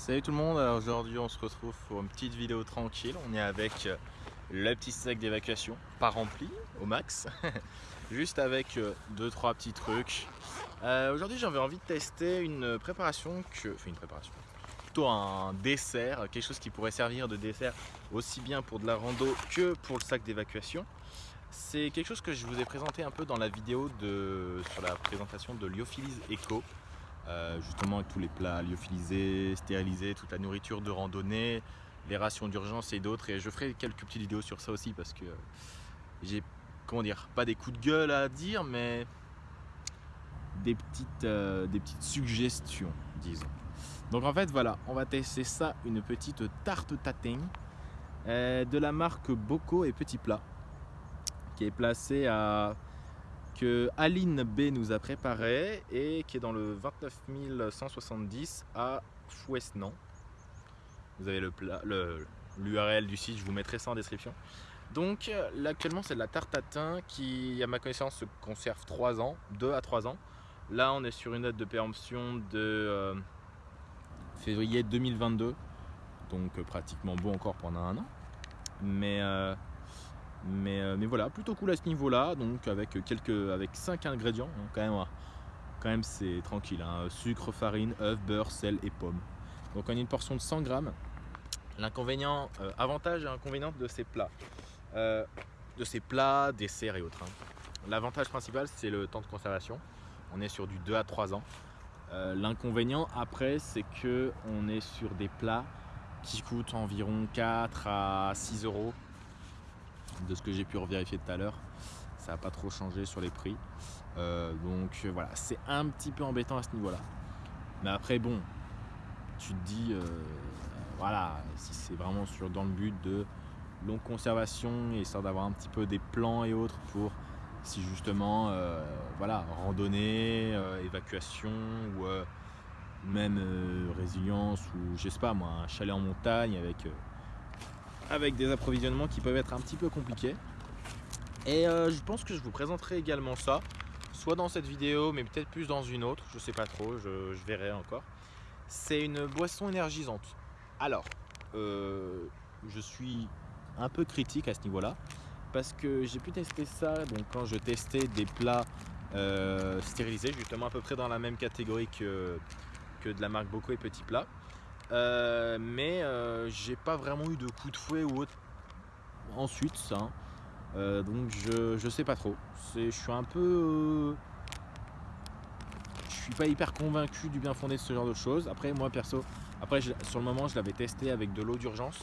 Salut tout le monde, aujourd'hui on se retrouve pour une petite vidéo tranquille. On est avec euh, le petit sac d'évacuation, pas rempli au max, juste avec 2-3 euh, petits trucs. Euh, aujourd'hui j'avais envie de tester une préparation, que, enfin une préparation, plutôt un dessert, quelque chose qui pourrait servir de dessert aussi bien pour de la rando que pour le sac d'évacuation. C'est quelque chose que je vous ai présenté un peu dans la vidéo de, sur la présentation de Lyophilis Eco. Euh, justement avec tous les plats lyophilisés, stérilisés, toute la nourriture de randonnée, les rations d'urgence et d'autres. Et je ferai quelques petites vidéos sur ça aussi parce que j'ai, comment dire, pas des coups de gueule à dire, mais des petites, euh, des petites suggestions, disons. Donc en fait, voilà, on va tester ça, une petite tarte tatin euh, de la marque Bocco et Petit Plat, qui est placée à que Aline B nous a préparé et qui est dans le 29 170 à Fouesnan. Vous avez l'URL du site, je vous mettrai ça en description. Donc là actuellement c'est de la tarte à thym qui à ma connaissance se conserve 3 ans, 2 à 3 ans. Là on est sur une date de péremption de euh, février 2022, donc euh, pratiquement bon encore pendant un an. Mais euh, euh, mais, voilà, plutôt cool à ce niveau-là, donc avec quelques, avec 5 ingrédients, quand même, quand même c'est tranquille, hein. sucre, farine, œuf, beurre, sel et pomme. Donc on a une portion de 100 grammes. L'inconvénient, euh, avantage et inconvénient de ces plats, euh, de ces plats, desserts et autres. Hein. L'avantage principal, c'est le temps de conservation. On est sur du 2 à 3 ans. L'inconvénient après, c'est que on est sur des plats qui coûtent environ 4 à 6 euros de ce que j'ai pu revérifier tout à l'heure. Ça n'a pas trop changé sur les prix. Euh, donc euh, voilà, c'est un petit peu embêtant à ce niveau-là. Mais après, bon, tu te dis, euh, voilà, si c'est vraiment sur, dans le but de longue conservation, histoire d'avoir un petit peu des plans et autres pour si justement, voilà, randonnée, évacuation ou même résilience ou je sais pas moi, un chalet en montagne avec avec des approvisionnements qui peuvent être un petit peu compliqués. Et euh, je pense que je vous présenterai également ça, soit dans cette vidéo, mais peut-être plus dans une autre, je sais pas trop, je, verrai encore. C'est une boisson énergisante. Alors, euh, je suis un peu critique à ce niveau-là, parce que j'ai pu tester ça quand je testais des plats euh, stérilisés, justement à peu près dans la même catégorie que, que de la marque Bocco et Petit Plat. Euh, mais euh, j'ai pas vraiment eu de coup de fouet ou autre ensuite ça. Hein. Euh, donc je, je sais pas trop. Je suis un peu. je suis pas hyper convaincu du bien fondé de ce genre de choses. Après, moi perso, après sur le moment, je l'avais testé avec de l'eau d'urgence,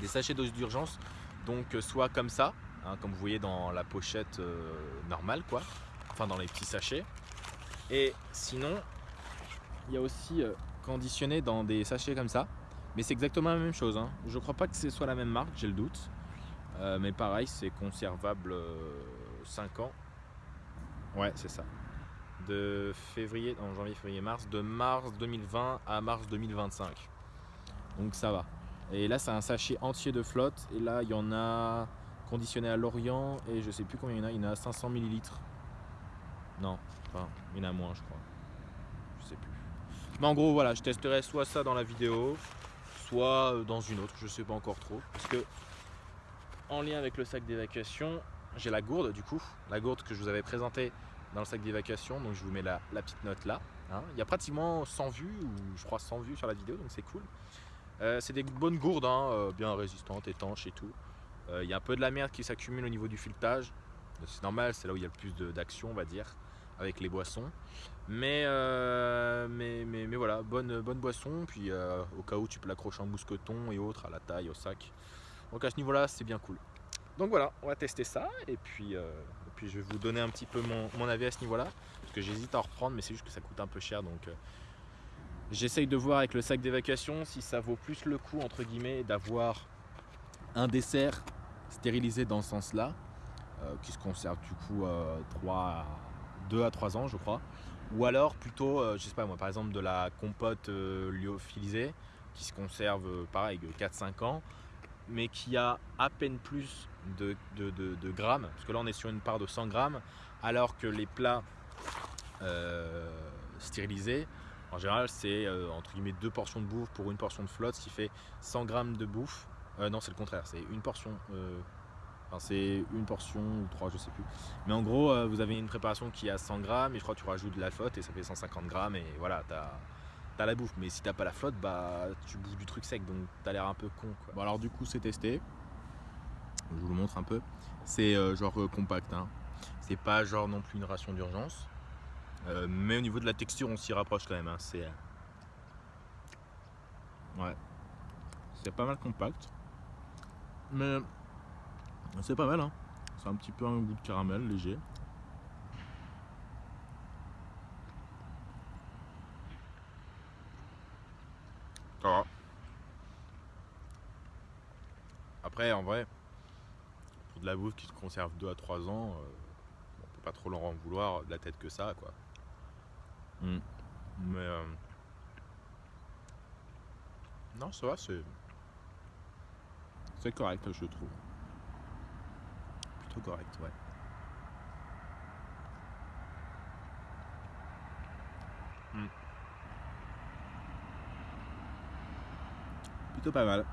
des sachets d'eau d'urgence. Donc soit comme ça, hein, comme vous voyez dans la pochette normale, quoi, enfin dans les petits sachets. Et sinon, il y a aussi conditionné dans des sachets comme ça. Mais c'est exactement la même chose. Hein. Je crois pas que ce soit la même marque, j'ai le doute. Euh, mais pareil, c'est conservable 5 euh, ans. Ouais, c'est ça. De février, en janvier, février, mars, de mars 2020 à mars 2025. Donc ça va. Et là, c'est un sachet entier de flotte. Et là, il y en a conditionné à l'Orient. Et je sais plus combien il y en a. Il y en a 500 millilitres. Non, enfin, il y en a moins, je crois. Je sais plus. Mais en gros, voilà, je testerai soit ça dans la vidéo, soit euh, dans une autre, je sais pas encore trop. Parce que, en lien avec le sac d'évacuation, j'ai la gourde du coup, la gourde que je vous avais présentée dans le sac d'évacuation, donc je vous mets la, petite note là. Hein. Il y a pratiquement 100 vues, ou je crois 100 vues sur la vidéo, donc c'est cool. Euh, c'est des bonnes gourdes, hein, euh, bien résistantes, étanches et tout. Il y a un peu de la merde qui s'accumule au niveau du filetage. C'est normal, c'est là où il y a le plus d'action, on va dire avec les boissons. Euh, mais, mais, mais, voilà, bonne, bonne boisson. Puis euh, au cas où tu peux l'accrocher en mousqueton et autres, à la taille, au sac. Donc à ce niveau-là, c'est bien cool. Donc voilà, on va tester ça. Et puis, euh, puis je vais vous donner un petit peu mon, avis à ce niveau-là. Parce que j'hésite à en reprendre, mais c'est juste que ça coûte un peu cher. Donc j'essaye de voir avec le sac d'évacuation si ça vaut plus le coup, entre guillemets, d'avoir un dessert stérilisé dans ce sens-là. qui se conserve du coup 3 2 à 3 ans je crois ou alors plutôt euh, je sais pas moi par exemple de la compote euh, lyophilisée qui se conserve euh, pareil 4-5 ans mais qui a à peine plus de, de, grammes parce que là on est sur une part de 100 grammes alors que les plats stérilisés En général, c'est euh, entre guillemets deux portions de bouffe pour une portion de flotte, ce qui fait 100 grammes de bouffe. Euh, non, c'est le contraire, c'est une portion. C'est une portion ou trois, je sais plus. Mais en gros, euh, vous avez une préparation qui a 100 grammes et je crois que tu rajoutes de la flotte et ça fait 150 grammes et voilà, t'as as la bouffe. Mais si t'as pas la flotte, bah tu bouffes du truc sec donc t'as l'air un peu con. Quoi. Bon, alors du coup, c'est testé. Je vous le montre un peu. C'est euh, genre euh, compact. Hein. C'est pas genre non plus une ration d'urgence. Mais au niveau de la texture, on s'y rapproche quand même. hein. C'est. Ouais. C'est pas mal compact. Mais. C'est pas mal, hein. C'est un petit peu un goût de caramel léger. Ça va. Après, en vrai, pour de la bouffe qui se conserve 2 à 3 ans, euh, on peut pas trop leur en vouloir de la tête que ça, quoi. Mm. Mais. euh, Non, ça va, c'est. C'est correct, je trouve. Plutôt correct, ouais. Mm. Plutôt pas mal.